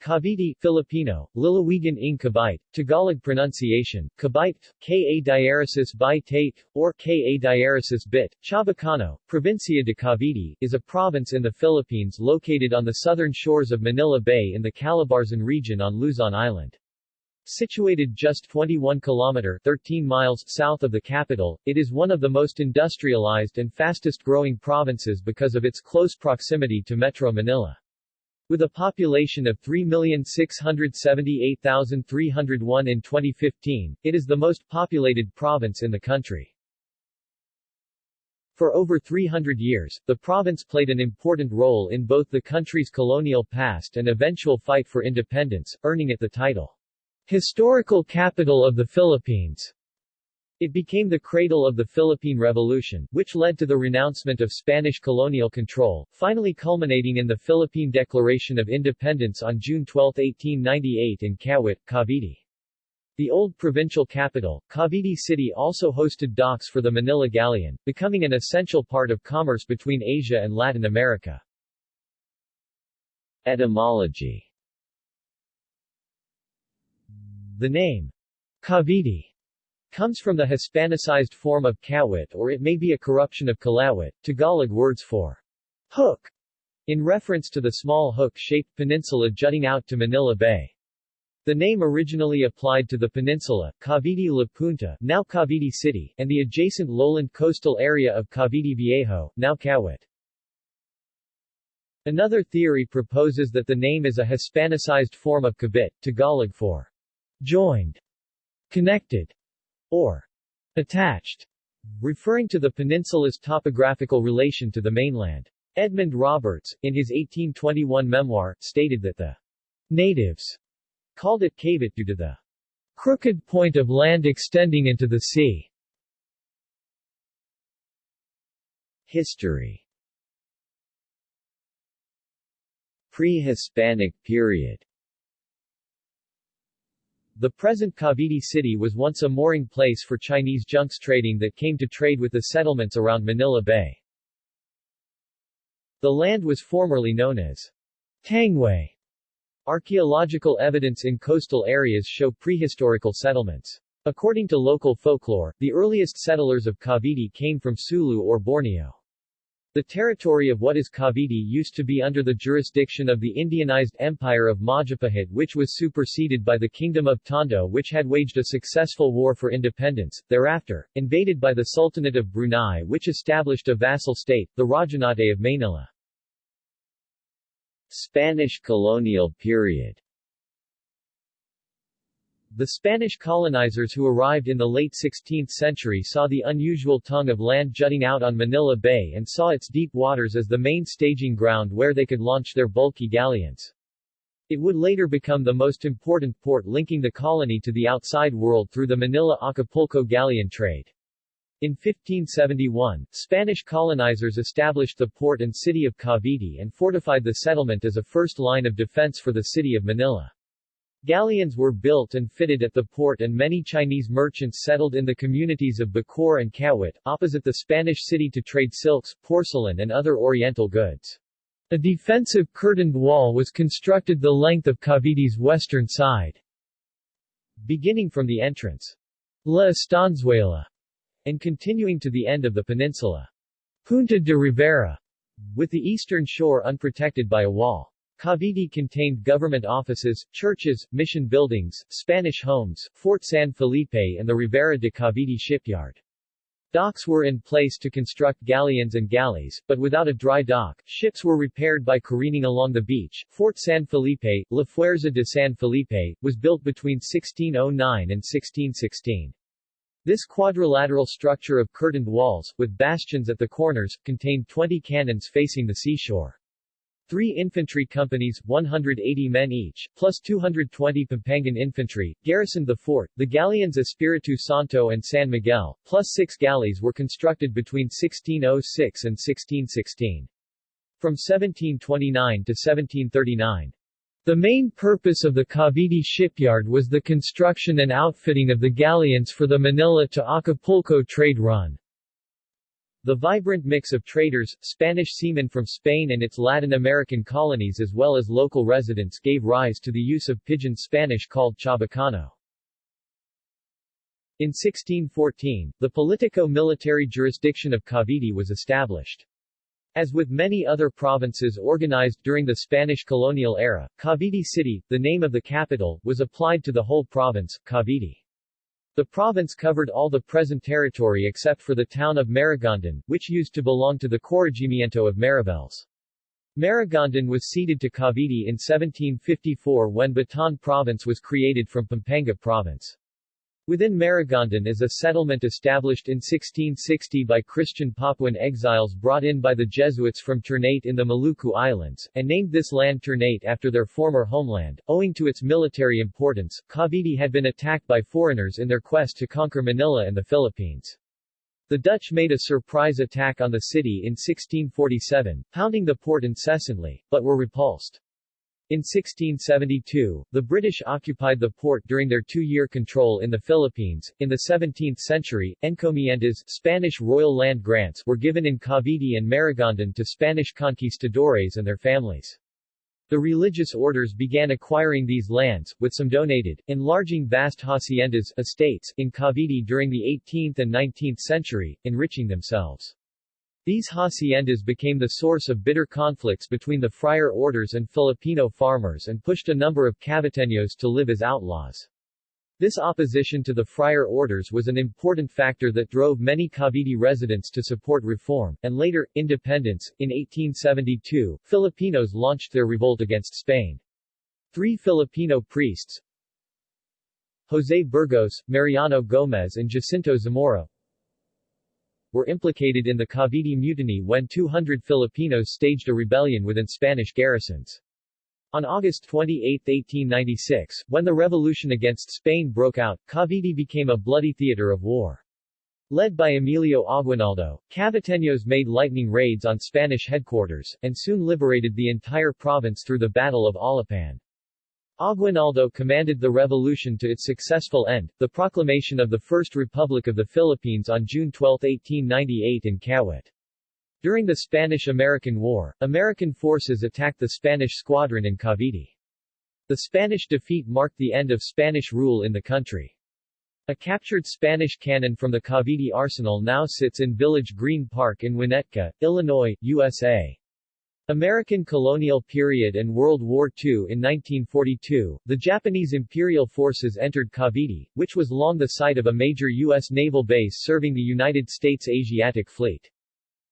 Cavite Filipino, Lalawigan ng Cavite, Tagalog pronunciation, Cavite, Ka diaresis by Tate, or Ka diaresis bit, Chabacano, Provincia de Cavite, is a province in the Philippines located on the southern shores of Manila Bay in the Calabarzon region on Luzon Island. Situated just 21 km 13 miles south of the capital, it is one of the most industrialized and fastest-growing provinces because of its close proximity to Metro Manila. With a population of 3,678,301 in 2015, it is the most populated province in the country. For over 300 years, the province played an important role in both the country's colonial past and eventual fight for independence, earning it the title, Historical Capital of the Philippines. It became the cradle of the Philippine Revolution, which led to the renouncement of Spanish colonial control, finally culminating in the Philippine Declaration of Independence on June 12, 1898 in Kawit, Cavite. The old provincial capital, Cavite City also hosted docks for the Manila Galleon, becoming an essential part of commerce between Asia and Latin America. Etymology The name Cavite comes from the Hispanicized form of Kawit or it may be a corruption of Kalawit, Tagalog words for hook, in reference to the small hook-shaped peninsula jutting out to Manila Bay. The name originally applied to the peninsula, Cavite La Punta, now Cavite City, and the adjacent lowland coastal area of Cavite Viejo, now Kawit. Another theory proposes that the name is a Hispanicized form of Kabit, Tagalog for joined, connected, or attached, referring to the peninsula's topographical relation to the mainland. Edmund Roberts, in his 1821 memoir, stated that the natives called it Cavite due to the crooked point of land extending into the sea. History Pre-Hispanic period the present Cavite City was once a mooring place for Chinese junks trading that came to trade with the settlements around Manila Bay. The land was formerly known as Tangway. Archaeological evidence in coastal areas show prehistorical settlements. According to local folklore, the earliest settlers of Cavite came from Sulu or Borneo. The territory of what is Cavite used to be under the jurisdiction of the Indianized Empire of Majapahit which was superseded by the Kingdom of Tondo which had waged a successful war for independence, thereafter, invaded by the Sultanate of Brunei which established a vassal state, the Rajanate of Manila. Spanish colonial period the Spanish colonizers who arrived in the late 16th century saw the unusual tongue of land jutting out on Manila Bay and saw its deep waters as the main staging ground where they could launch their bulky galleons. It would later become the most important port linking the colony to the outside world through the Manila-Acapulco galleon trade. In 1571, Spanish colonizers established the port and city of Cavite and fortified the settlement as a first line of defense for the city of Manila. Galleons were built and fitted at the port and many Chinese merchants settled in the communities of Bacoor and Kawit, opposite the Spanish city to trade silks, porcelain and other oriental goods. A defensive curtained wall was constructed the length of Cavite's western side, beginning from the entrance La Estanzuela and continuing to the end of the peninsula Punta de Rivera, with the eastern shore unprotected by a wall. Cavite contained government offices, churches, mission buildings, Spanish homes, Fort San Felipe and the Rivera de Cavite shipyard. Docks were in place to construct galleons and galleys, but without a dry dock, ships were repaired by careening along the beach. Fort San Felipe, La Fuerza de San Felipe, was built between 1609 and 1616. This quadrilateral structure of curtained walls, with bastions at the corners, contained 20 cannons facing the seashore. Three infantry companies, 180 men each, plus 220 Pampangan infantry, garrisoned the fort. The galleons Espiritu Santo and San Miguel, plus six galleys were constructed between 1606 and 1616. From 1729 to 1739. The main purpose of the Cavite shipyard was the construction and outfitting of the galleons for the Manila to Acapulco trade run. The vibrant mix of traders, Spanish seamen from Spain and its Latin American colonies as well as local residents gave rise to the use of pidgin Spanish called Chabacano. In 1614, the politico-military jurisdiction of Cavite was established. As with many other provinces organized during the Spanish colonial era, Cavite City, the name of the capital, was applied to the whole province, Cavite. The province covered all the present territory except for the town of Maragondon, which used to belong to the Corregimiento of Mariveles. Maragondon was ceded to Cavite in 1754 when Bataan Province was created from Pampanga Province. Within Maragondon is a settlement established in 1660 by Christian Papuan exiles brought in by the Jesuits from Ternate in the Maluku Islands, and named this land Ternate after their former homeland. Owing to its military importance, Cavite had been attacked by foreigners in their quest to conquer Manila and the Philippines. The Dutch made a surprise attack on the city in 1647, pounding the port incessantly, but were repulsed. In 1672, the British occupied the port during their two-year control in the Philippines. In the 17th century, encomiendas Spanish royal land grants were given in Cavite and Maragondon to Spanish conquistadores and their families. The religious orders began acquiring these lands, with some donated, enlarging vast haciendas estates in Cavite during the 18th and 19th century, enriching themselves. These haciendas became the source of bitter conflicts between the friar orders and Filipino farmers and pushed a number of Caviteños to live as outlaws. This opposition to the friar orders was an important factor that drove many Cavite residents to support reform, and later, independence. In 1872, Filipinos launched their revolt against Spain. Three Filipino priests, Jose Burgos, Mariano Gomez and Jacinto Zamora, were implicated in the Cavite Mutiny when 200 Filipinos staged a rebellion within Spanish garrisons. On August 28, 1896, when the revolution against Spain broke out, Cavite became a bloody theater of war. Led by Emilio Aguinaldo, Caviteños made lightning raids on Spanish headquarters, and soon liberated the entire province through the Battle of Alapan. Aguinaldo commanded the revolution to its successful end, the proclamation of the First Republic of the Philippines on June 12, 1898 in Kawit. During the Spanish-American War, American forces attacked the Spanish squadron in Cavite. The Spanish defeat marked the end of Spanish rule in the country. A captured Spanish cannon from the Cavite arsenal now sits in Village Green Park in Winnetka, Illinois, USA. American colonial period and World War II In 1942, the Japanese imperial forces entered Cavite, which was long the site of a major U.S. naval base serving the United States Asiatic Fleet.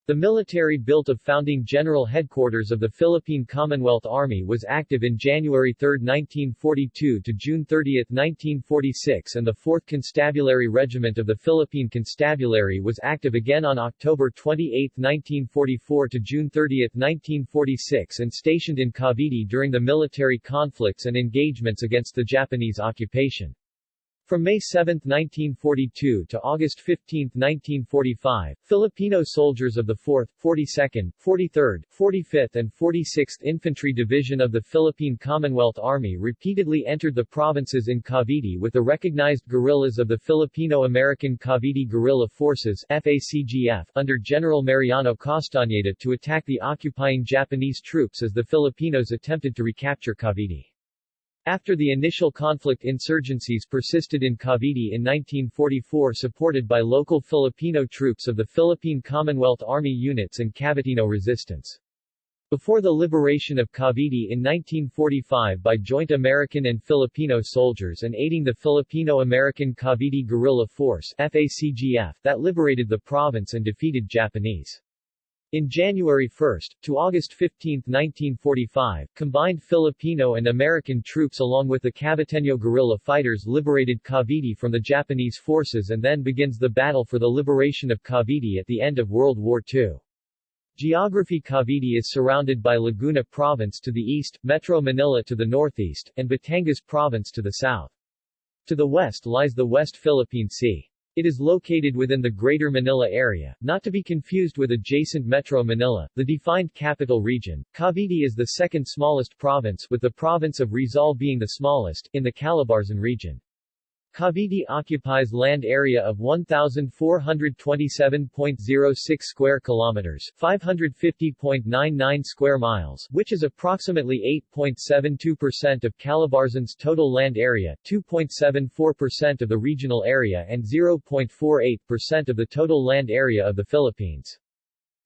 The military built of founding General Headquarters of the Philippine Commonwealth Army was active in January 3, 1942 to June 30, 1946 and the 4th Constabulary Regiment of the Philippine Constabulary was active again on October 28, 1944 to June 30, 1946 and stationed in Cavite during the military conflicts and engagements against the Japanese occupation. From May 7, 1942 to August 15, 1945, Filipino soldiers of the 4th, 42nd, 43rd, 45th and 46th Infantry Division of the Philippine Commonwealth Army repeatedly entered the provinces in Cavite with the recognized guerrillas of the Filipino-American Cavite Guerrilla Forces FACGF under General Mariano Castañeda to attack the occupying Japanese troops as the Filipinos attempted to recapture Cavite. After the initial conflict insurgencies persisted in Cavite in 1944 supported by local Filipino troops of the Philippine Commonwealth Army units and Caviteño resistance. Before the liberation of Cavite in 1945 by joint American and Filipino soldiers and aiding the Filipino-American Cavite Guerrilla Force FACGF that liberated the province and defeated Japanese in January 1 to August 15, 1945, combined Filipino and American troops along with the Caviteño guerrilla fighters liberated Cavite from the Japanese forces and then begins the battle for the liberation of Cavite at the end of World War II. Geography Cavite is surrounded by Laguna Province to the east, Metro Manila to the northeast, and Batangas Province to the south. To the west lies the West Philippine Sea. It is located within the Greater Manila area, not to be confused with adjacent Metro Manila, the defined capital region. Cavite is the second smallest province, with the province of Rizal being the smallest, in the Calabarzon region. Cavite occupies land area of 1427.06 square kilometers, 550.99 square miles, which is approximately 8.72% of Calabarzon's total land area, 2.74% of the regional area and 0.48% of the total land area of the Philippines.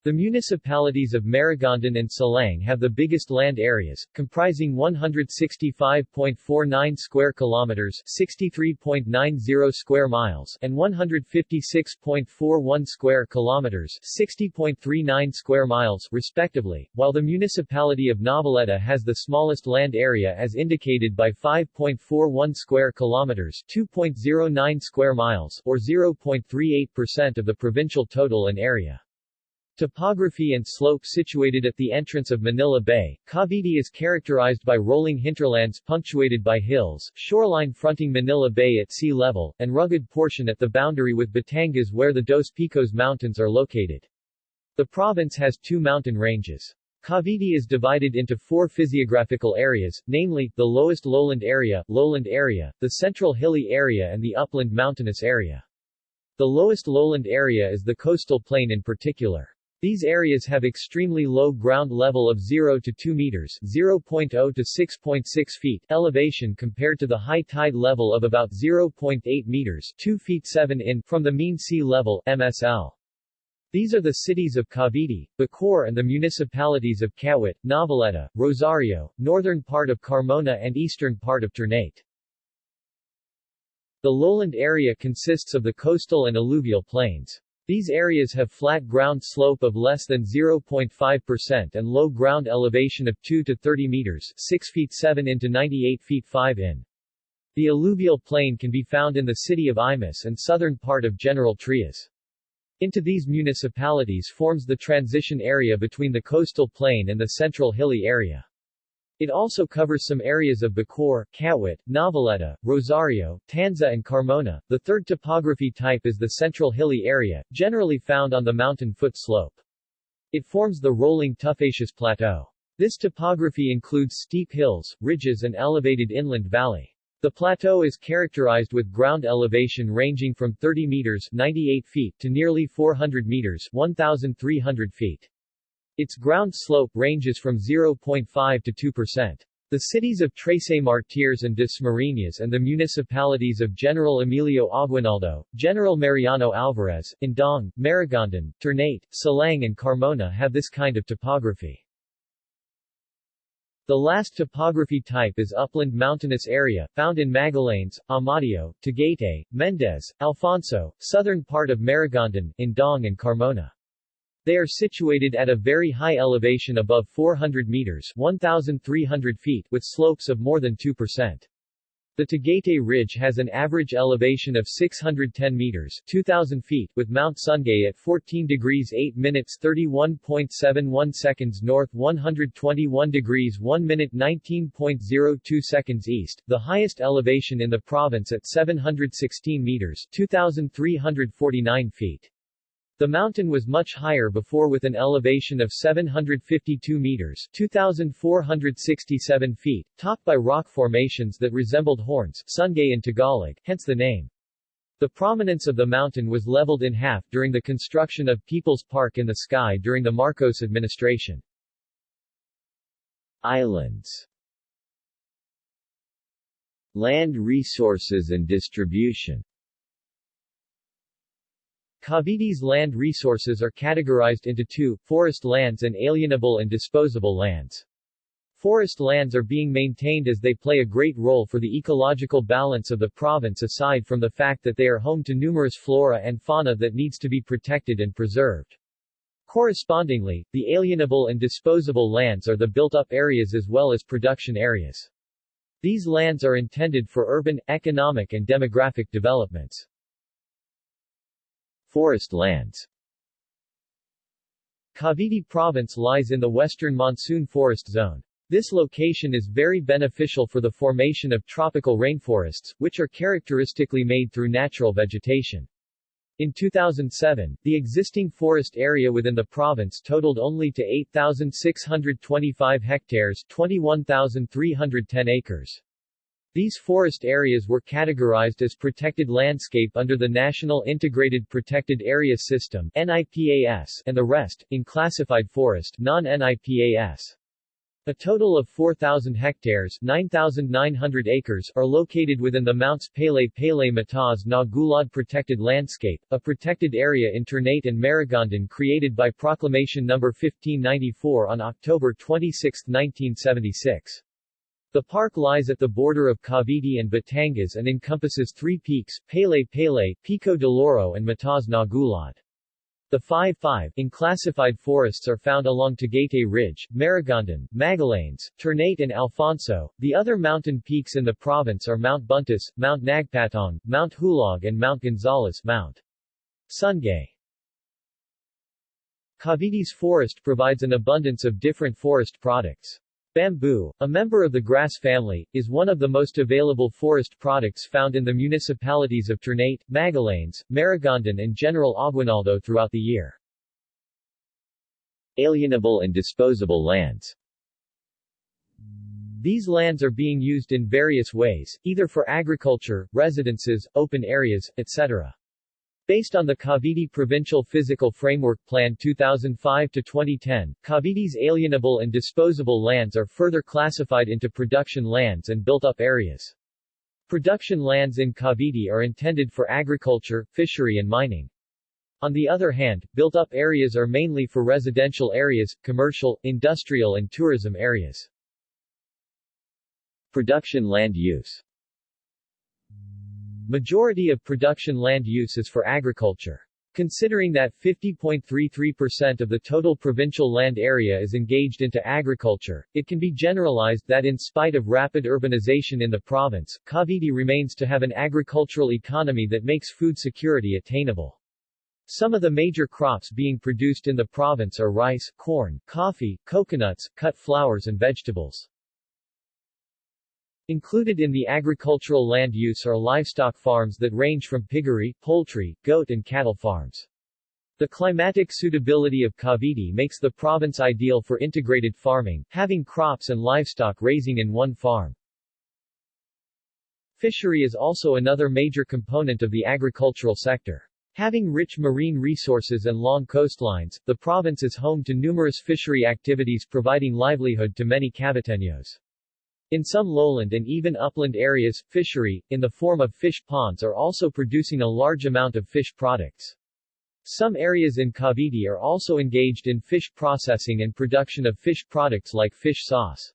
The municipalities of Maragondon and Silang have the biggest land areas, comprising 165.49 square kilometers, 63.90 square miles, and 156.41 square kilometers, 60.39 square miles, respectively, while the municipality of Noveleta has the smallest land area as indicated by 5.41 square kilometers, 2.09 square miles, or 0.38% of the provincial total in area. Topography and slope situated at the entrance of Manila Bay, Cavite is characterized by rolling hinterlands punctuated by hills, shoreline fronting Manila Bay at sea level, and rugged portion at the boundary with Batangas where the Dos Picos Mountains are located. The province has two mountain ranges. Cavite is divided into four physiographical areas, namely, the lowest lowland area, lowland area, the central hilly area and the upland mountainous area. The lowest lowland area is the coastal plain in particular. These areas have extremely low ground level of 0 to 2 meters 0.0 to 6.6 feet elevation compared to the high tide level of about 0.8 meters 2 feet 7 in from the mean sea level MSL. These are the cities of Cavite, Bacoor and the municipalities of Kawit, Noveleta, Rosario, northern part of Carmona and eastern part of Ternate. The lowland area consists of the coastal and alluvial plains. These areas have flat ground slope of less than 0.5% and low ground elevation of 2 to 30 meters 6 feet 7 into 98 feet 5 in. The alluvial plain can be found in the city of Imus and southern part of General Trias. Into these municipalities forms the transition area between the coastal plain and the central hilly area. It also covers some areas of Bacoor, Kawit, Noveleta, Rosario, Tanza and Carmona. The third topography type is the central hilly area, generally found on the mountain foot slope. It forms the rolling tuffaceous plateau. This topography includes steep hills, ridges and elevated inland valley. The plateau is characterized with ground elevation ranging from 30 meters 98 feet to nearly 400 meters 1,300 feet. Its ground slope ranges from 0.5 to 2%. The cities of Trece Martires and Dasmariñas and the municipalities of General Emilio Aguinaldo, General Mariano Alvarez, Indang, Maragondon, Ternate, Silang and Carmona have this kind of topography. The last topography type is upland mountainous area, found in Magallanes, Amadeo, Tagaytay, Mendez, Alfonso, southern part of Maragondon, Indang and Carmona. They are situated at a very high elevation above 400 meters 1,300 feet with slopes of more than 2%. The Tagaytay Ridge has an average elevation of 610 meters 2,000 feet, with Mount Sungay at 14 degrees 8 minutes 31.71 seconds north 121 degrees 1 minute 19.02 seconds east, the highest elevation in the province at 716 meters 2,349 feet. The mountain was much higher before with an elevation of 752 meters 2,467 feet, topped by rock formations that resembled horns Sungay in Tagalog, hence the name. The prominence of the mountain was leveled in half during the construction of People's Park in the Sky during the Marcos administration. Islands Land resources and distribution Cavite's land resources are categorized into two, forest lands and alienable and disposable lands. Forest lands are being maintained as they play a great role for the ecological balance of the province aside from the fact that they are home to numerous flora and fauna that needs to be protected and preserved. Correspondingly, the alienable and disposable lands are the built-up areas as well as production areas. These lands are intended for urban, economic and demographic developments. Forest lands Cavite Province lies in the western monsoon forest zone. This location is very beneficial for the formation of tropical rainforests, which are characteristically made through natural vegetation. In 2007, the existing forest area within the province totaled only to 8,625 hectares 21,310 acres. These forest areas were categorized as protected landscape under the National Integrated Protected Area System NIPAS, and the rest, in classified forest non-NIPAS. A total of 4,000 hectares 9,900 acres are located within the Mounts Pele Pele Mataas na Gulod Protected Landscape, a protected area in Ternate and Maragondon created by Proclamation No. 1594 on October 26, 1976. The park lies at the border of Cavite and Batangas and encompasses three peaks, Pele Pele, Pico de Loro and Mataas na Gulod. The 5-5 in classified forests are found along Tagaytay Ridge, Maragondon, Magallanes, Ternate and Alfonso. The other mountain peaks in the province are Mount Buntis, Mount Nagpatong, Mount Hulog and Mount Gonzales, Mount Sungay. Cavite's forest provides an abundance of different forest products. Bamboo, a member of the grass family, is one of the most available forest products found in the municipalities of Ternate, Magallanes, Maragondon and General Aguinaldo throughout the year. Alienable and disposable lands These lands are being used in various ways, either for agriculture, residences, open areas, etc. Based on the Cavite Provincial Physical Framework Plan 2005-2010, Cavite's alienable and disposable lands are further classified into production lands and built-up areas. Production lands in Cavite are intended for agriculture, fishery and mining. On the other hand, built-up areas are mainly for residential areas, commercial, industrial and tourism areas. Production land use Majority of production land use is for agriculture. Considering that 50.33% of the total provincial land area is engaged into agriculture, it can be generalized that in spite of rapid urbanization in the province, Cavite remains to have an agricultural economy that makes food security attainable. Some of the major crops being produced in the province are rice, corn, coffee, coconuts, cut flowers and vegetables. Included in the agricultural land use are livestock farms that range from piggery, poultry, goat and cattle farms. The climatic suitability of Cavite makes the province ideal for integrated farming, having crops and livestock raising in one farm. Fishery is also another major component of the agricultural sector. Having rich marine resources and long coastlines, the province is home to numerous fishery activities providing livelihood to many Caviteños. In some lowland and even upland areas, fishery, in the form of fish ponds are also producing a large amount of fish products. Some areas in Cavite are also engaged in fish processing and production of fish products like fish sauce.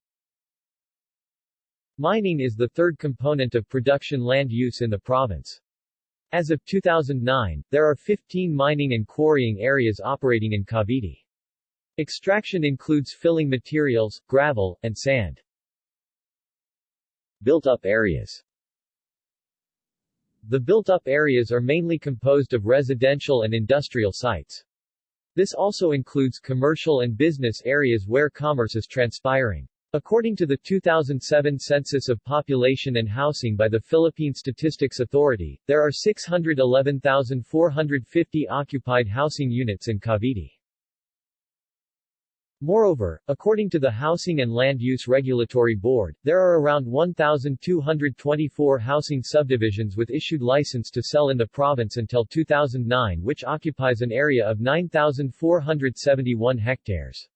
Mining is the third component of production land use in the province. As of 2009, there are 15 mining and quarrying areas operating in Cavite. Extraction includes filling materials, gravel, and sand. Built-up areas The built-up areas are mainly composed of residential and industrial sites. This also includes commercial and business areas where commerce is transpiring. According to the 2007 Census of Population and Housing by the Philippine Statistics Authority, there are 611,450 occupied housing units in Cavite. Moreover, according to the Housing and Land Use Regulatory Board, there are around 1,224 housing subdivisions with issued license to sell in the province until 2009 which occupies an area of 9,471 hectares.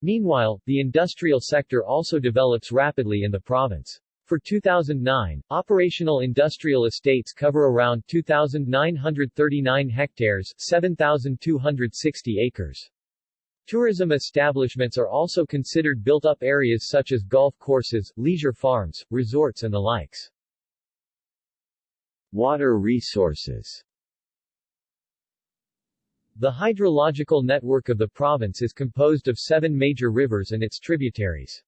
Meanwhile, the industrial sector also develops rapidly in the province. For 2009, operational industrial estates cover around 2,939 hectares 7,260 acres. Tourism establishments are also considered built-up areas such as golf courses, leisure farms, resorts and the likes. Water resources The hydrological network of the province is composed of seven major rivers and its tributaries.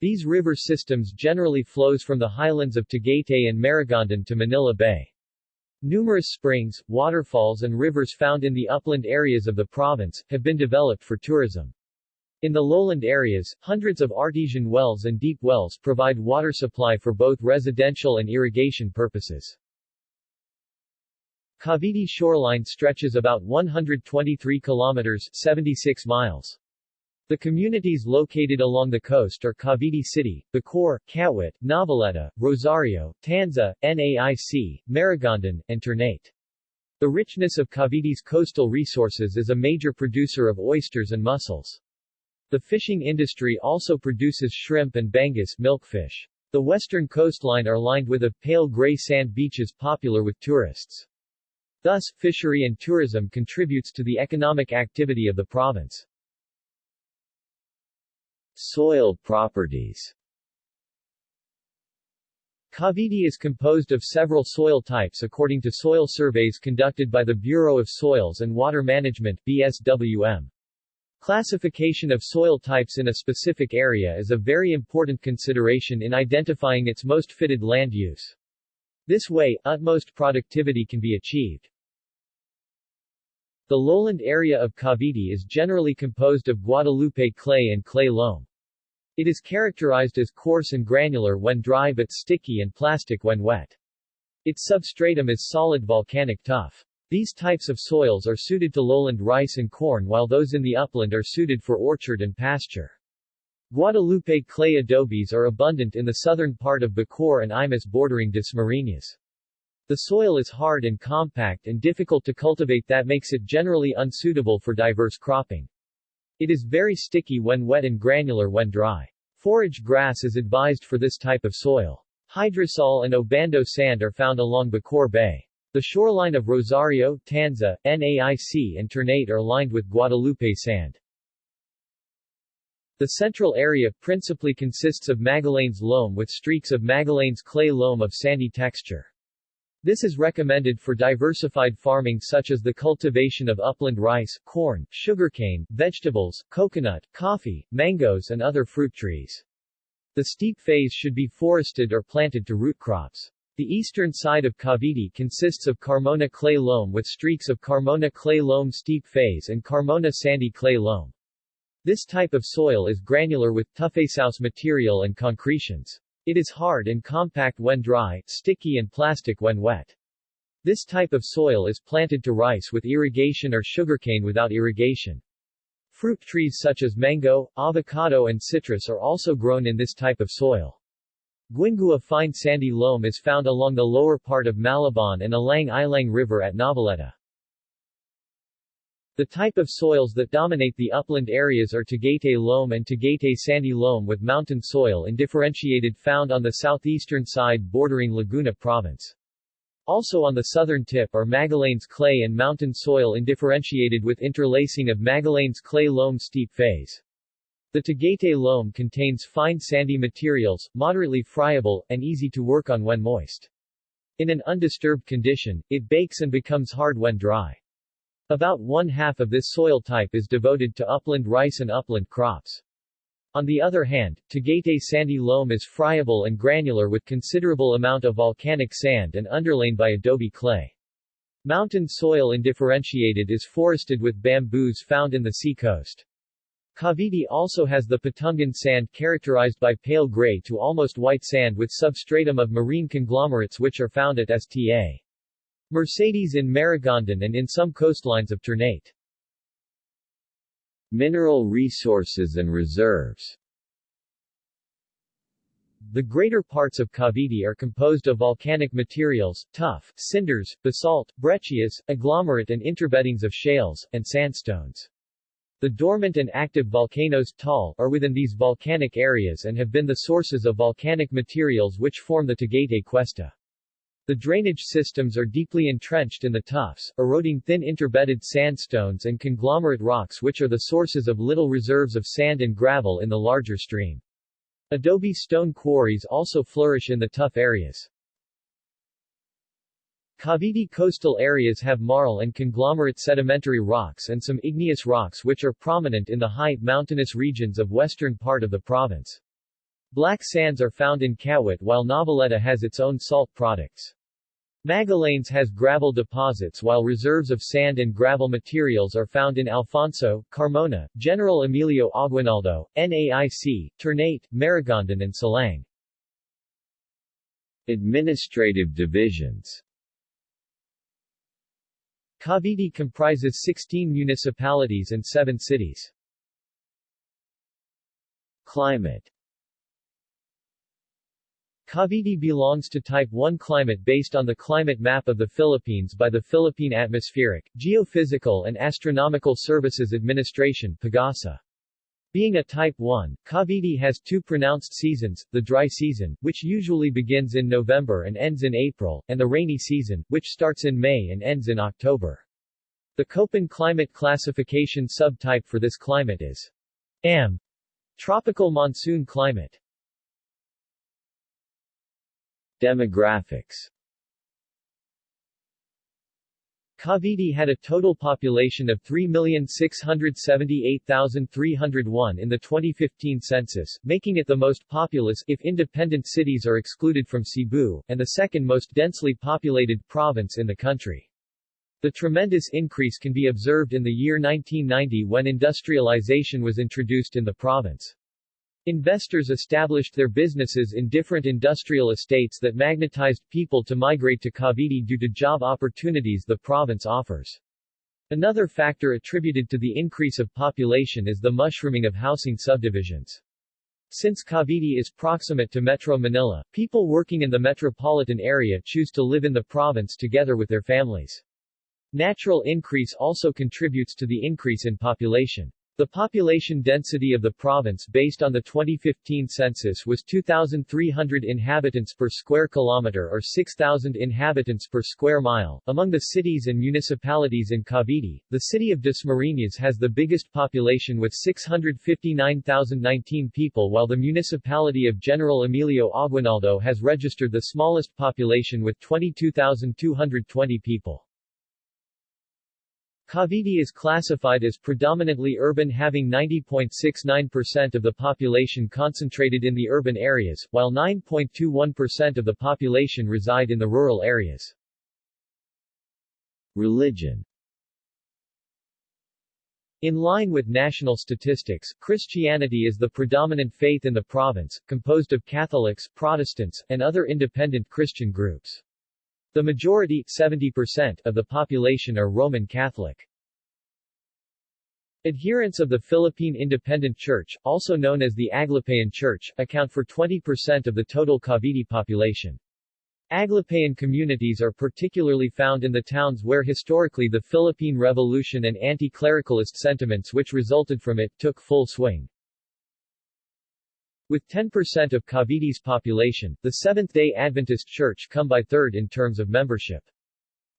These river systems generally flows from the highlands of Tagaytay and Maragondon to Manila Bay. Numerous springs, waterfalls and rivers found in the upland areas of the province, have been developed for tourism. In the lowland areas, hundreds of artesian wells and deep wells provide water supply for both residential and irrigation purposes. Cavite shoreline stretches about 123 kilometers 76 miles. The communities located along the coast are Cavite City, Bacoor, Kawit, Noveleta, Rosario, Tanza, Naic, Maragondon, and Ternate. The richness of Cavite's coastal resources is a major producer of oysters and mussels. The fishing industry also produces shrimp and bangus milkfish. The western coastline are lined with a pale gray sand beaches popular with tourists. Thus, fishery and tourism contributes to the economic activity of the province. Soil properties Cavite is composed of several soil types according to soil surveys conducted by the Bureau of Soils and Water Management BSWM. Classification of soil types in a specific area is a very important consideration in identifying its most fitted land use. This way, utmost productivity can be achieved. The lowland area of Cavite is generally composed of Guadalupe clay and clay loam. It is characterized as coarse and granular when dry but sticky and plastic when wet. Its substratum is solid volcanic tuff. These types of soils are suited to lowland rice and corn while those in the upland are suited for orchard and pasture. Guadalupe clay adobes are abundant in the southern part of Bacoor and Imus bordering Dasmariñas. The soil is hard and compact and difficult to cultivate that makes it generally unsuitable for diverse cropping. It is very sticky when wet and granular when dry. Forage grass is advised for this type of soil. Hydrosol and Obando sand are found along Bacoor Bay. The shoreline of Rosario, Tanza, Naic and Ternate are lined with Guadalupe sand. The central area principally consists of Magallanes loam with streaks of Magallanes clay loam of sandy texture. This is recommended for diversified farming such as the cultivation of upland rice, corn, sugarcane, vegetables, coconut, coffee, mangoes and other fruit trees. The steep phase should be forested or planted to root crops. The eastern side of Cavite consists of Carmona clay loam with streaks of Carmona clay loam steep phase and Carmona sandy clay loam. This type of soil is granular with tuffeous material and concretions. It is hard and compact when dry, sticky and plastic when wet. This type of soil is planted to rice with irrigation or sugarcane without irrigation. Fruit trees such as mango, avocado and citrus are also grown in this type of soil. Guingua fine sandy loam is found along the lower part of Malabon and Alang Ilang River at Noveleta. The type of soils that dominate the upland areas are Tagaytay loam and Tagaytay sandy loam with mountain soil undifferentiated found on the southeastern side bordering Laguna Province. Also on the southern tip are Magallanes clay and mountain soil undifferentiated with interlacing of Magallanes clay loam steep phase. The Tagaytay loam contains fine sandy materials, moderately friable, and easy to work on when moist. In an undisturbed condition, it bakes and becomes hard when dry. About one-half of this soil type is devoted to upland rice and upland crops. On the other hand, Tagaytay sandy loam is friable and granular with considerable amount of volcanic sand and underlain by adobe clay. Mountain soil undifferentiated is forested with bamboos found in the sea coast. Cavite also has the Patungan sand characterized by pale gray to almost white sand with substratum of marine conglomerates which are found at Sta. Mercedes in Maragondon and in some coastlines of Ternate. Mineral resources and reserves The greater parts of Cavite are composed of volcanic materials, tuff, cinders, basalt, breccias, agglomerate and interbeddings of shales, and sandstones. The dormant and active volcanoes Taal are within these volcanic areas and have been the sources of volcanic materials which form the Tagaytay Cuesta. The drainage systems are deeply entrenched in the tuffs, eroding thin interbedded sandstones and conglomerate rocks which are the sources of little reserves of sand and gravel in the larger stream. Adobe stone quarries also flourish in the tuff areas. Cavite coastal areas have marl and conglomerate sedimentary rocks and some igneous rocks which are prominent in the high, mountainous regions of western part of the province. Black sands are found in Kawit while Noveleta has its own salt products. Magallanes has gravel deposits while reserves of sand and gravel materials are found in Alfonso, Carmona, General Emilio Aguinaldo, NAIC, Ternate, Maragondon and Silang. Administrative divisions Cavite comprises 16 municipalities and 7 cities. Climate Cavite belongs to Type 1 climate based on the climate map of the Philippines by the Philippine Atmospheric, Geophysical and Astronomical Services Administration PAGASA. Being a Type 1, Cavite has two pronounced seasons, the dry season, which usually begins in November and ends in April, and the rainy season, which starts in May and ends in October. The Köppen climate classification subtype for this climate is AM, tropical monsoon climate. Demographics Cavite had a total population of 3,678,301 in the 2015 census, making it the most populous if independent cities are excluded from Cebu, and the second most densely populated province in the country. The tremendous increase can be observed in the year 1990 when industrialization was introduced in the province. Investors established their businesses in different industrial estates that magnetized people to migrate to Cavite due to job opportunities the province offers. Another factor attributed to the increase of population is the mushrooming of housing subdivisions. Since Cavite is proximate to Metro Manila, people working in the metropolitan area choose to live in the province together with their families. Natural increase also contributes to the increase in population. The population density of the province based on the 2015 census was 2,300 inhabitants per square kilometer or 6,000 inhabitants per square mile. Among the cities and municipalities in Cavite, the city of Dasmariñas has the biggest population with 659,019 people while the municipality of General Emilio Aguinaldo has registered the smallest population with 22,220 people. Cavite is classified as predominantly urban having 90.69% of the population concentrated in the urban areas, while 9.21% of the population reside in the rural areas. Religion In line with national statistics, Christianity is the predominant faith in the province, composed of Catholics, Protestants, and other independent Christian groups. The majority 70% of the population are Roman Catholic. Adherents of the Philippine Independent Church, also known as the Aglipayan Church, account for 20% of the total Cavite population. Aglipayan communities are particularly found in the towns where historically the Philippine Revolution and anti-clericalist sentiments which resulted from it, took full swing. With 10% of Cavite's population, the Seventh-day Adventist Church come by third in terms of membership.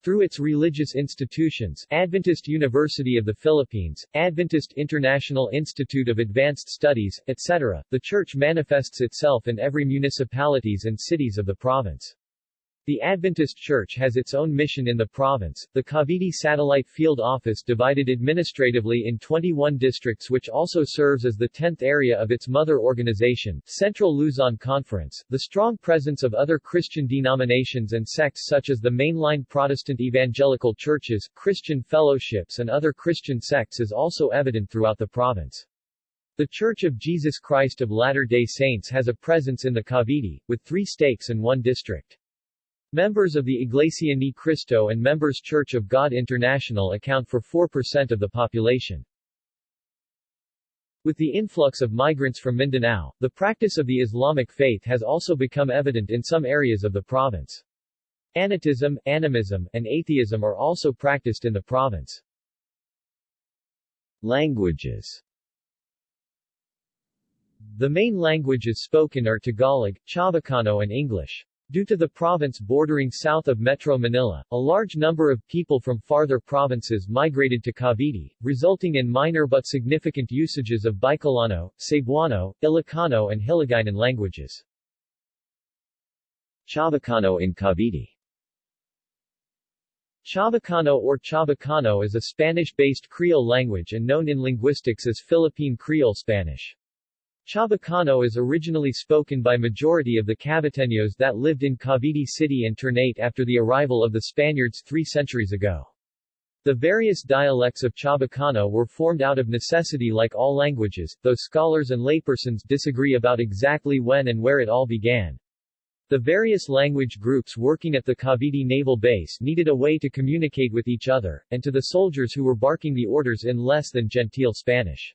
Through its religious institutions, Adventist University of the Philippines, Adventist International Institute of Advanced Studies, etc., the church manifests itself in every municipalities and cities of the province. The Adventist Church has its own mission in the province, the Cavite Satellite Field Office divided administratively in 21 districts which also serves as the 10th area of its mother organization, Central Luzon Conference. The strong presence of other Christian denominations and sects such as the mainline Protestant evangelical churches, Christian fellowships and other Christian sects is also evident throughout the province. The Church of Jesus Christ of Latter-day Saints has a presence in the Cavite, with three stakes and one district. Members of the Iglesia Ni Cristo and Members Church of God International account for 4% of the population. With the influx of migrants from Mindanao, the practice of the Islamic faith has also become evident in some areas of the province. Anitism, animism, and atheism are also practiced in the province. Languages The main languages spoken are Tagalog, Chavacano and English. Due to the province bordering south of Metro Manila, a large number of people from farther provinces migrated to Cavite, resulting in minor but significant usages of Bicolano, Cebuano, Ilocano and Hiligaynon languages. Chavacano in Cavite Chavacano or Chavacano is a Spanish-based Creole language and known in linguistics as Philippine Creole Spanish. Chabacano is originally spoken by majority of the Caviteños that lived in Cavite City and Ternate after the arrival of the Spaniards three centuries ago. The various dialects of Chabacano were formed out of necessity like all languages, though scholars and laypersons disagree about exactly when and where it all began. The various language groups working at the Cavite Naval Base needed a way to communicate with each other, and to the soldiers who were barking the orders in less than genteel Spanish.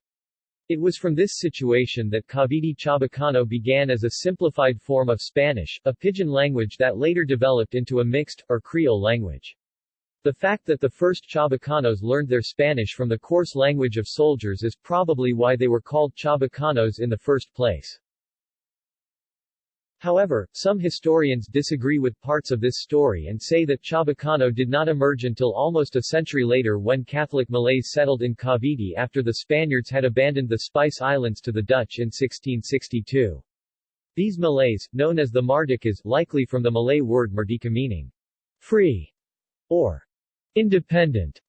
It was from this situation that Cavite Chabacano began as a simplified form of Spanish, a pidgin language that later developed into a mixed, or Creole language. The fact that the first Chabacanos learned their Spanish from the coarse language of soldiers is probably why they were called Chabacanos in the first place. However, some historians disagree with parts of this story and say that Chabacano did not emerge until almost a century later when Catholic Malays settled in Cavite after the Spaniards had abandoned the Spice Islands to the Dutch in 1662. These Malays, known as the Mardikas, likely from the Malay word merdeka meaning free or independent,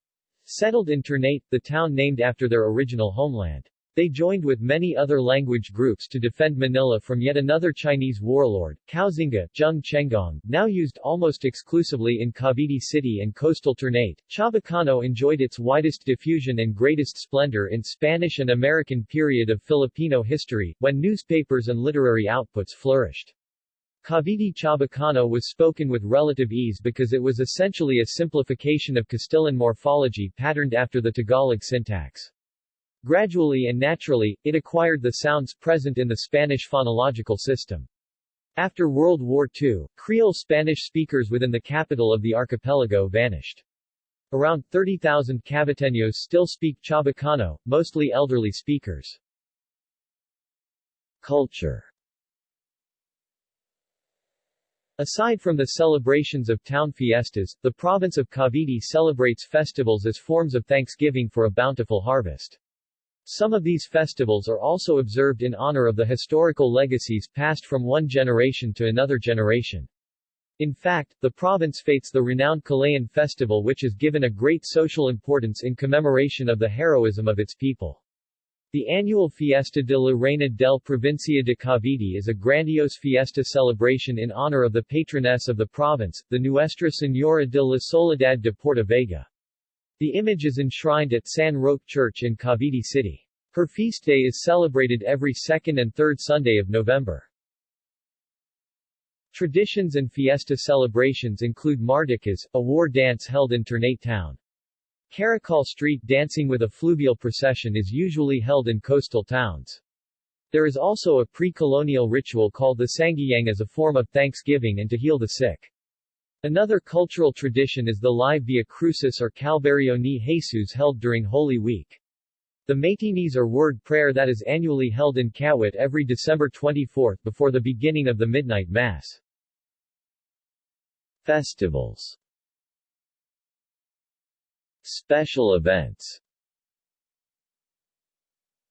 settled in Ternate, the town named after their original homeland. They joined with many other language groups to defend Manila from yet another Chinese warlord, Koxinga, Zheng Chenggong, now used almost exclusively in Cavite City and coastal Ternate. Chabacano enjoyed its widest diffusion and greatest splendor in Spanish and American period of Filipino history, when newspapers and literary outputs flourished. Cavite Chabacano was spoken with relative ease because it was essentially a simplification of Castilian morphology patterned after the Tagalog syntax. Gradually and naturally, it acquired the sounds present in the Spanish phonological system. After World War II, Creole Spanish speakers within the capital of the archipelago vanished. Around 30,000 Caviteños still speak Chabacano, mostly elderly speakers. Culture Aside from the celebrations of town fiestas, the province of Cavite celebrates festivals as forms of thanksgiving for a bountiful harvest. Some of these festivals are also observed in honor of the historical legacies passed from one generation to another generation. In fact, the province fates the renowned Kalayaan Festival which is given a great social importance in commemoration of the heroism of its people. The annual Fiesta de la Reina del Provincia de Cavite is a grandiose fiesta celebration in honor of the patroness of the province, the Nuestra Señora de la Soledad de Porta Vaga. The image is enshrined at San Roque Church in Cavite City. Her feast day is celebrated every second and third Sunday of November. Traditions and fiesta celebrations include Mardicas, a war dance held in Ternate town. Caracol Street dancing with a fluvial procession is usually held in coastal towns. There is also a pre-colonial ritual called the Sanghiyang as a form of thanksgiving and to heal the sick. Another cultural tradition is the live Via Crucis or Calvario ni Jesus held during Holy Week. The Maytinis or word prayer that is annually held in Kawit every December 24 before the beginning of the Midnight Mass. Festivals Special events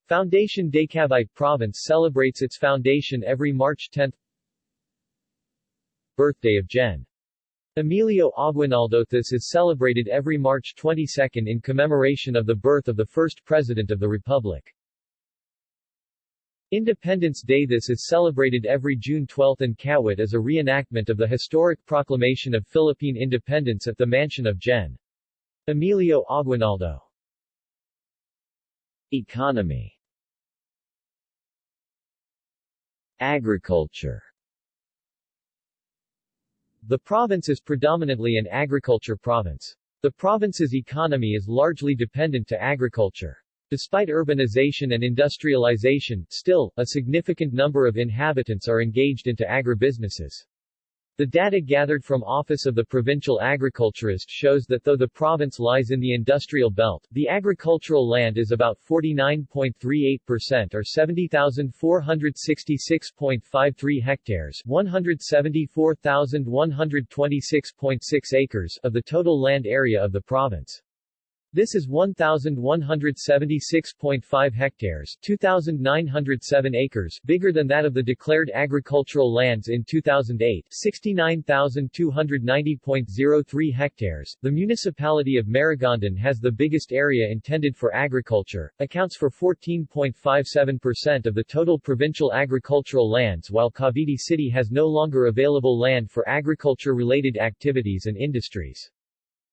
Foundation de Cavite Province celebrates its foundation every March 10 Birthday of Gen. Emilio Aguinaldo This is celebrated every March 22 in commemoration of the birth of the first President of the Republic. Independence Day This is celebrated every June 12 in Kawit as a reenactment of the historic proclamation of Philippine independence at the mansion of Gen. Emilio Aguinaldo. Economy Agriculture the province is predominantly an agriculture province. The province's economy is largely dependent to agriculture. Despite urbanization and industrialization, still, a significant number of inhabitants are engaged into agribusinesses. The data gathered from Office of the Provincial Agriculturist shows that though the province lies in the industrial belt, the agricultural land is about 49.38% or 70,466.53 hectares 174,126.6 acres of the total land area of the province. This is 1,176.5 hectares 2,907 acres bigger than that of the declared agricultural lands in 2008 69,290.03 hectares. The municipality of Maragondon has the biggest area intended for agriculture, accounts for 14.57% of the total provincial agricultural lands while Cavite City has no longer available land for agriculture-related activities and industries.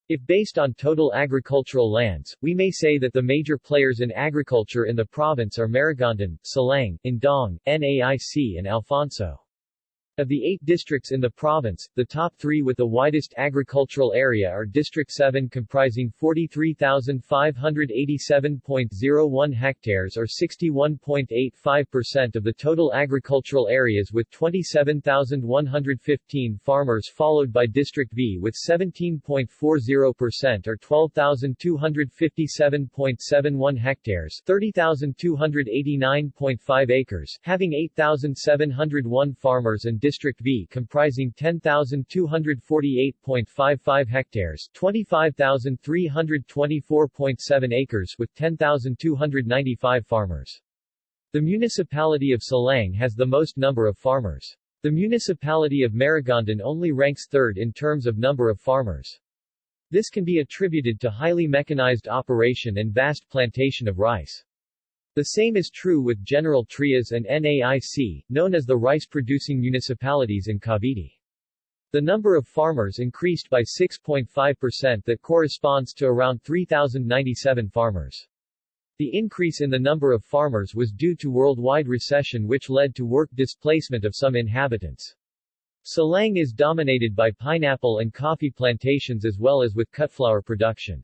If based on total agricultural lands, we may say that the major players in agriculture in the province are Maragondon, Silang, Indang, NAIC and Alfonso. Of the eight districts in the province, the top three with the widest agricultural area are District 7 comprising 43,587.01 hectares or 61.85% of the total agricultural areas with 27,115 farmers followed by District V with 17.40% or 12,257.71 hectares 30,289.5 acres having 8,701 farmers and District V comprising 10,248.55 hectares 25,324.7 acres with 10,295 farmers. The municipality of Silang has the most number of farmers. The municipality of Maragondon only ranks third in terms of number of farmers. This can be attributed to highly mechanized operation and vast plantation of rice. The same is true with General Trias and NAIC, known as the rice-producing municipalities in Cavite. The number of farmers increased by 6.5% that corresponds to around 3,097 farmers. The increase in the number of farmers was due to worldwide recession which led to work displacement of some inhabitants. Silang is dominated by pineapple and coffee plantations as well as with cutflower production.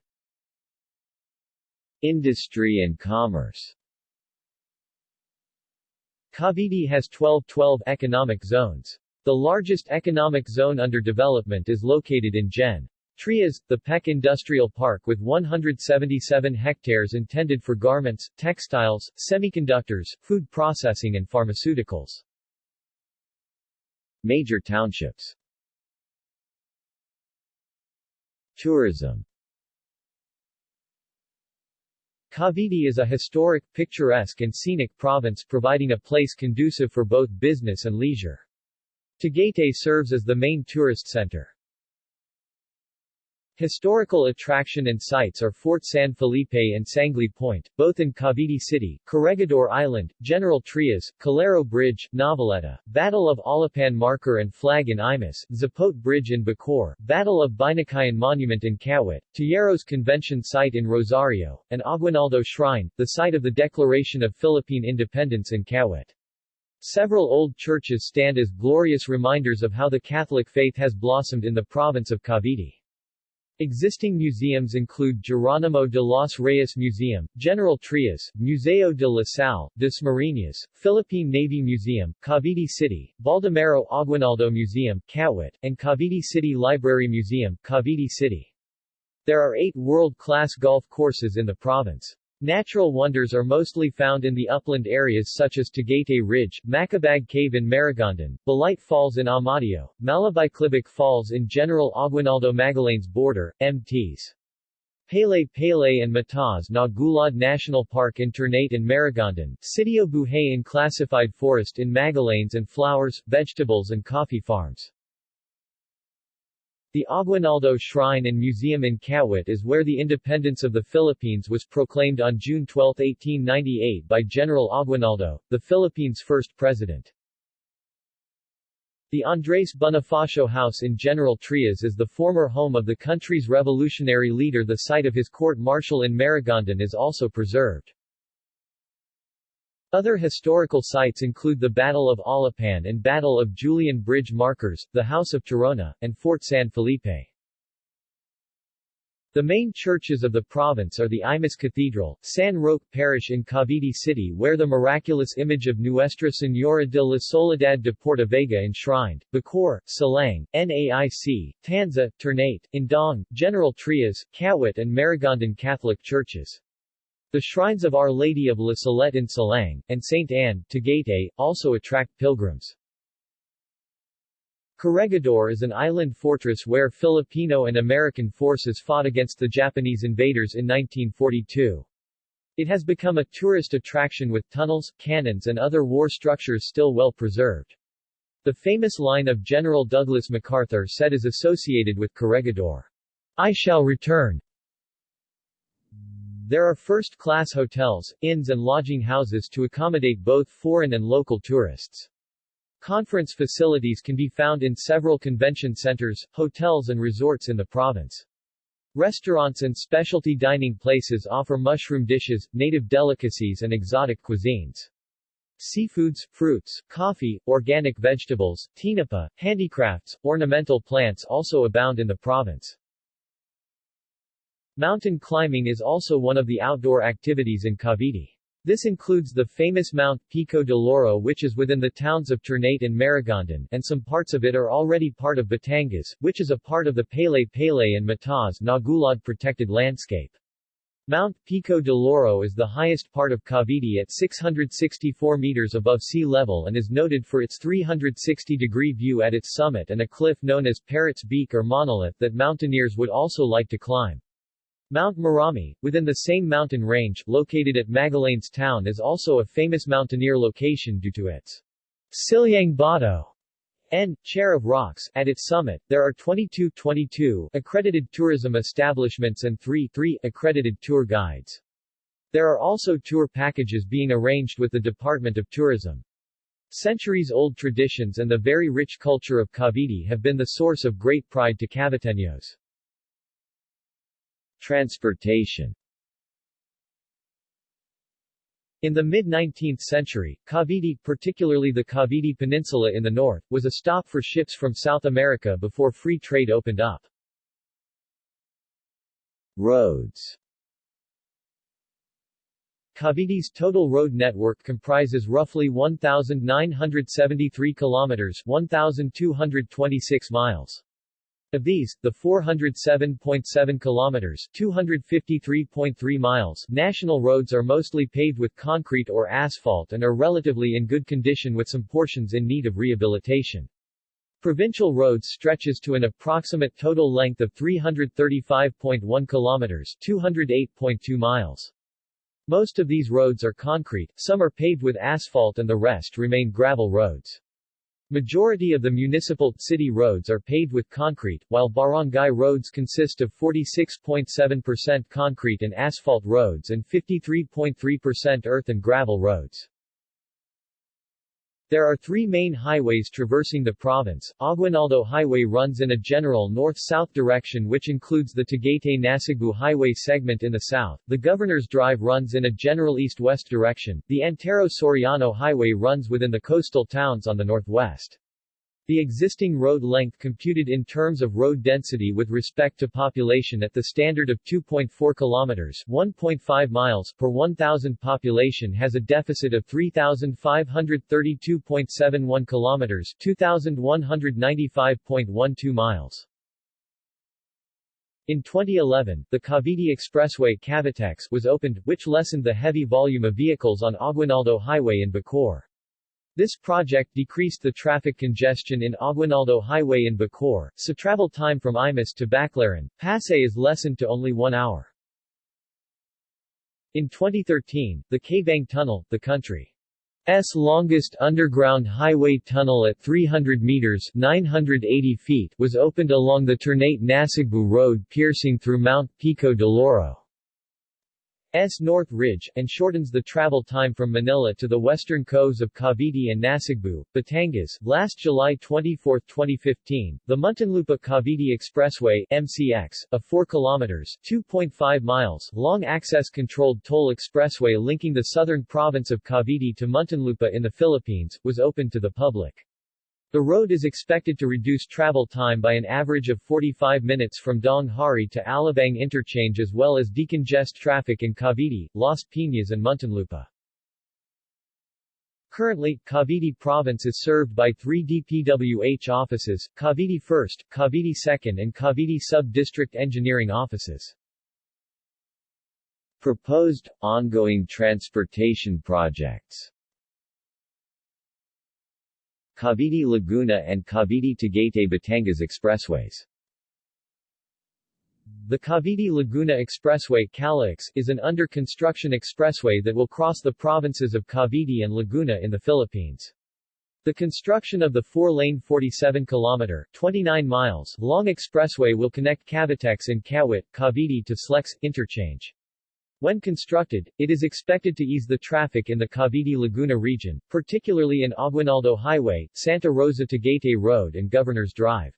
Industry and commerce Cavite has 12-12 economic zones. The largest economic zone under development is located in Gen. Trias, the Pec Industrial Park with 177 hectares intended for garments, textiles, semiconductors, food processing and pharmaceuticals. Major townships Tourism Cavite is a historic, picturesque and scenic province providing a place conducive for both business and leisure. Tagaytay serves as the main tourist center. Historical attraction and sites are Fort San Felipe and Sangley Point, both in Cavite City, Corregidor Island, General Trias, Calero Bridge, Noveleta, Battle of Alapan Marker and Flag in Imus, Zapote Bridge in Bacoor, Battle of Binakayan Monument in Kawit, Tejeros Convention Site in Rosario, and Aguinaldo Shrine, the site of the Declaration of Philippine Independence in Kawit. Several old churches stand as glorious reminders of how the Catholic faith has blossomed in the province of Cavite. Existing museums include Geronimo de los Reyes Museum, General Trias, Museo de la Salle, Dasmariñas, Philippine Navy Museum, Cavite City, Baldomero Aguinaldo Museum, Kawit, and Cavite City Library Museum, Cavite City. There are eight world-class golf courses in the province. Natural wonders are mostly found in the upland areas such as Tagaytay Ridge, Macabag Cave in Maragondon, Balite Falls in Amadeo, Malibiclibic Falls in General Aguinaldo Magallanes border, MTs. Palay Palay and Mataas na Gulod National Park in Ternate and Maragondon, Sitio Buhay in Classified Forest in Magallanes and flowers, vegetables and coffee farms. The Aguinaldo Shrine and Museum in Kawit is where the independence of the Philippines was proclaimed on June 12, 1898 by General Aguinaldo, the Philippines' first president. The Andres Bonifacio House in General Trias is the former home of the country's revolutionary leader The site of his court-martial in Maragondon is also preserved. Other historical sites include the Battle of Alapan and Battle of Julian Bridge Markers, the House of Tirona, and Fort San Felipe. The main churches of the province are the Imus Cathedral, San Roque Parish in Cavite City where the miraculous image of Nuestra Señora de la Soledad de Porta Portavega enshrined, Bacoor, Silang, NAIC, Tanza, Ternate, Indang, General Trias, Kawit and Maragondon Catholic churches. The shrines of Our Lady of La Salette in Silang, and St. Anne, Tagaytay, also attract pilgrims. Corregidor is an island fortress where Filipino and American forces fought against the Japanese invaders in 1942. It has become a tourist attraction with tunnels, cannons and other war structures still well preserved. The famous line of General Douglas MacArthur said is associated with Corregidor. I shall return. There are first-class hotels, inns and lodging houses to accommodate both foreign and local tourists. Conference facilities can be found in several convention centers, hotels and resorts in the province. Restaurants and specialty dining places offer mushroom dishes, native delicacies and exotic cuisines. Seafoods, fruits, coffee, organic vegetables, tinapa, handicrafts, ornamental plants also abound in the province. Mountain climbing is also one of the outdoor activities in Cavite. This includes the famous Mount Pico de Loro which is within the towns of Ternate and Maragondon and some parts of it are already part of Batangas, which is a part of the Palay Palay and Mataas na Gulod protected landscape. Mount Pico de Loro is the highest part of Cavite at 664 meters above sea level and is noted for its 360-degree view at its summit and a cliff known as Parrot's Beak or Monolith that mountaineers would also like to climb. Mount Marami, within the same mountain range, located at Magallanes town is also a famous mountaineer location due to its Silyang Bato and chair of rocks. At its summit, there are 22 22 accredited tourism establishments and 3 3 accredited tour guides. There are also tour packages being arranged with the Department of Tourism. Centuries-old traditions and the very rich culture of Cavite have been the source of great pride to Caviteños. Transportation in the mid-19th century, Cavite, particularly the Cavite Peninsula in the north, was a stop for ships from South America before free trade opened up. Roads Cavite's total road network comprises roughly 1,973 kilometers 1,226 miles. Of these, the 407.7 kilometers 253.3 miles national roads are mostly paved with concrete or asphalt and are relatively in good condition with some portions in need of rehabilitation. Provincial roads stretches to an approximate total length of 335.1 kilometers 208.2 miles. Most of these roads are concrete, some are paved with asphalt and the rest remain gravel roads. Majority of the municipal, city roads are paved with concrete, while barangay roads consist of 46.7% concrete and asphalt roads and 53.3% earth and gravel roads. There are three main highways traversing the province. Aguinaldo Highway runs in a general north-south direction which includes the Tagaytay-Nasugbu Highway segment in the south. The Governor's Drive runs in a general east-west direction. The Antero Soriano Highway runs within the coastal towns on the northwest. The existing road length computed in terms of road density with respect to population at the standard of 2.4 kilometers 1.5 miles per 1,000 population has a deficit of 3,532.71 kilometers 2,195.12 miles. In 2011, the Cavite Expressway Cavitex was opened, which lessened the heavy volume of vehicles on Aguinaldo Highway in Bacoor. This project decreased the traffic congestion in Aguinaldo Highway in Bacoor, so travel time from Imus to Baclaran, Pasay is lessened to only one hour. In 2013, the Kaybiang Tunnel, the country's longest underground highway tunnel at 300 meters 980 feet, was opened along the Ternate-Nasugbu Road piercing through Mount Pico de Loro. S North Ridge, and shortens the travel time from Manila to the western coves of Cavite and Nasugbu, Batangas. Last July 24, 2015, the Muntinlupa-Cavite Expressway MCX, a 4 kilometers 2.5 miles long access-controlled toll expressway linking the southern province of Cavite to Muntinlupa in the Philippines, was opened to the public. The road is expected to reduce travel time by an average of 45 minutes from Daang Hari to Alabang interchange as well as decongest traffic in Cavite, Las Piñas and Muntinlupa. Currently, Cavite Province is served by three DPWH offices, Cavite 1st, Cavite 2nd and Cavite Sub-District Engineering Offices. Proposed, ongoing transportation projects Cavite Laguna and Cavite Tagaytay Batangas Expressways the Cavite Laguna Expressway CALAX, is an under-construction expressway that will cross the provinces of Cavite and Laguna in the Philippines. The construction of the four-lane 47-kilometer 29 miles long expressway will connect Cavitex in Kawit, Cavite to Slex, interchange. When constructed, it is expected to ease the traffic in the Cavite-Laguna region, particularly in Aguinaldo Highway, Santa Rosa Tagaytay Road and Governor's Drive.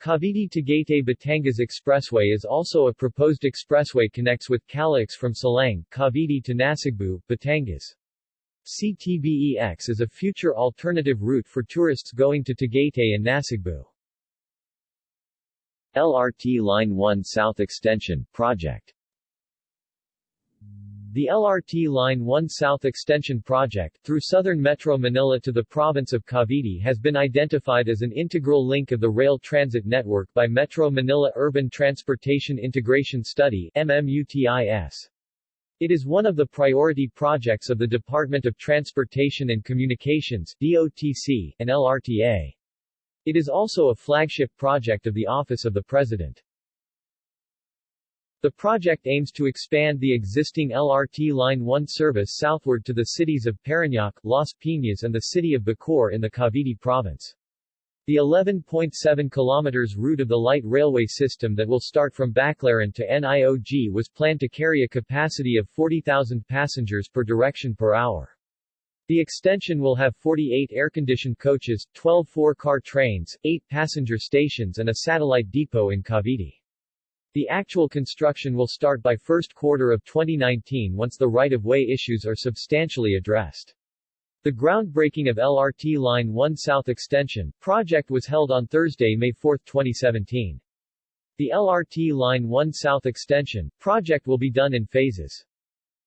Cavite-Tagaytay Batangas Expressway is also a proposed expressway connects with CALAX from Silang, Cavite to Nasugbu, Batangas. CTBEX is a future alternative route for tourists going to Tagaytay and Nasugbu. LRT Line 1 South Extension, Project The LRT Line 1 South Extension project, through southern Metro Manila to the province of Cavite has been identified as an integral link of the rail transit network by Metro Manila Urban Transportation Integration Study MMUTIS. It is one of the priority projects of the Department of Transportation and Communications DOTC, and LRTA. It is also a flagship project of the Office of the President. The project aims to expand the existing LRT Line 1 service southward to the cities of Parañaque, Las Piñas and the city of Bacoor in the Cavite province. The 11.7 km route of the light railway system that will start from Baclaran to NIOG was planned to carry a capacity of 40,000 passengers per direction per hour. The extension will have 48 air-conditioned coaches, 12 four-car trains, 8 passenger stations and a satellite depot in Cavite. The actual construction will start by first quarter of 2019 once the right-of-way issues are substantially addressed. The groundbreaking of LRT Line 1 South Extension project was held on Thursday, May 4, 2017. The LRT Line 1 South Extension project will be done in phases.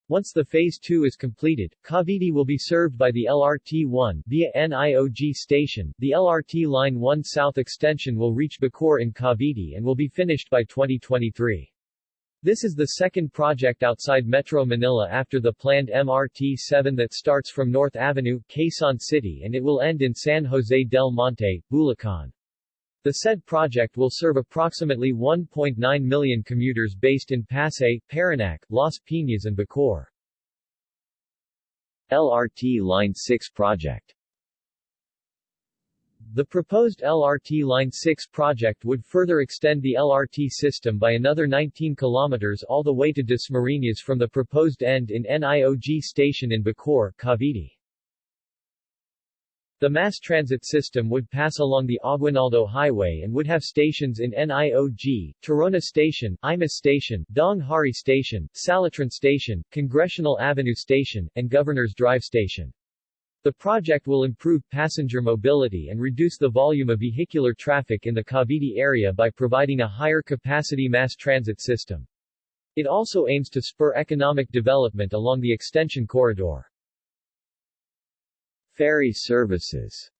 Once the Phase 2 is completed, Cavite will be served by the LRT-1 via NIOG station. The LRT Line 1 South Extension will reach Bacoor in Cavite and will be finished by 2023. This is the second project outside Metro Manila after the planned MRT-7 that starts from North Avenue, Quezon City and it will end in San Jose del Monte, Bulacan. The said project will serve approximately 1.9 million commuters based in Pasay, Parañaque, Las Piñas and Bacoor. LRT Line 6 project the proposed LRT Line 6 project would further extend the LRT system by another 19 kilometers all the way to Dasmariñas from the proposed end in NIOG station in Bacoor, Cavite. The mass transit system would pass along the Aguinaldo Highway and would have stations in NIOG, Tirona Station, Imus Station, Daang Hari Station, Salitran Station, Congressional Avenue Station, and Governor's Drive Station. The project will improve passenger mobility and reduce the volume of vehicular traffic in the Cavite area by providing a higher capacity mass transit system. It also aims to spur economic development along the extension corridor. Ferry services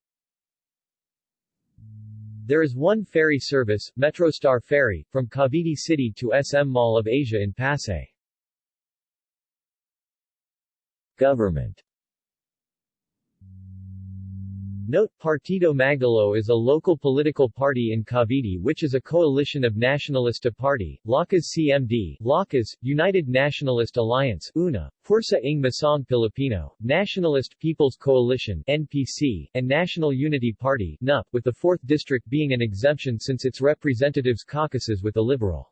There is one ferry service, Metrostar Ferry, from Cavite City to SM Mall of Asia in Pasay. Government Note, Partido Magdalo is a local political party in Cavite which is a coalition of Nacionalista Party, Lakas CMD, Lakas, United Nationalist Alliance, UNA, Pwersa ng Masang Pilipino, Nationalist People's Coalition, NPC, and National Unity Party, NUP, with the 4th District being an exemption since its representatives caucuses with the Liberal.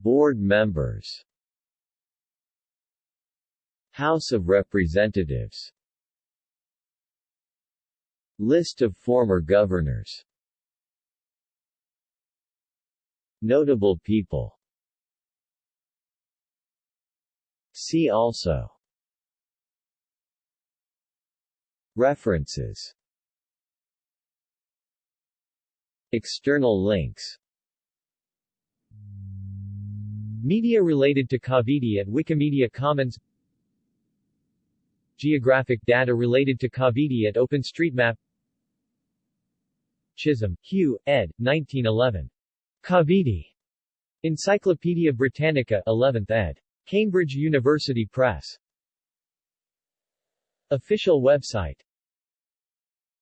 Board members House of Representatives List of former governors. Notable people. See also. References. External links. Media related to Cavite at Wikimedia Commons Geographic data related to Cavite at OpenStreetMap Chisholm, Hugh, ed. 1911. Cavite. Encyclopaedia Britannica 11th ed. Cambridge University Press. Official website